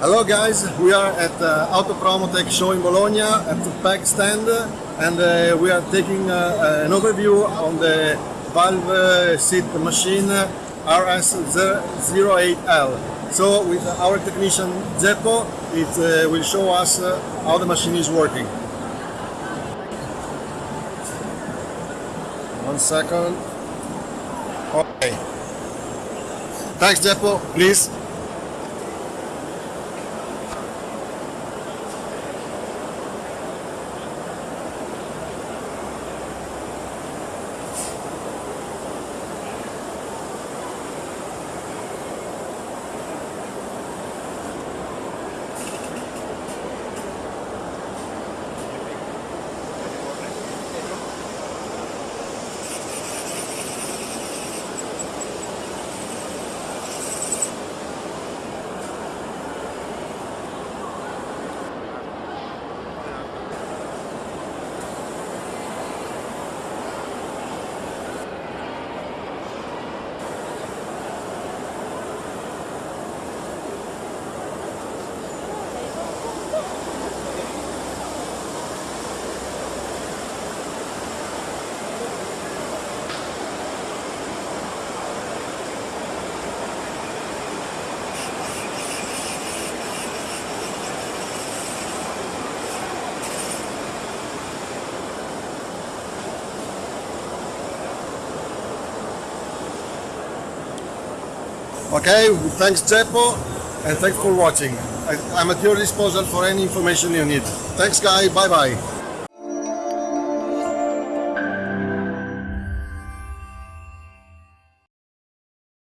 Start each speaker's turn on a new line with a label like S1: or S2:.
S1: Hello guys, we are at uh, Autopromotec show in Bologna at the PEG stand and uh, we are taking uh, an overview on the valve uh, seat machine RS08L. So with our technician Zeppo, it uh, will show us uh, how the machine is working. One second. Okay. Thanks Zeppo, please. Okay, thanks Zeppo and thanks for watching. I, I'm at your disposal for any information you need. Thanks guy, bye bye.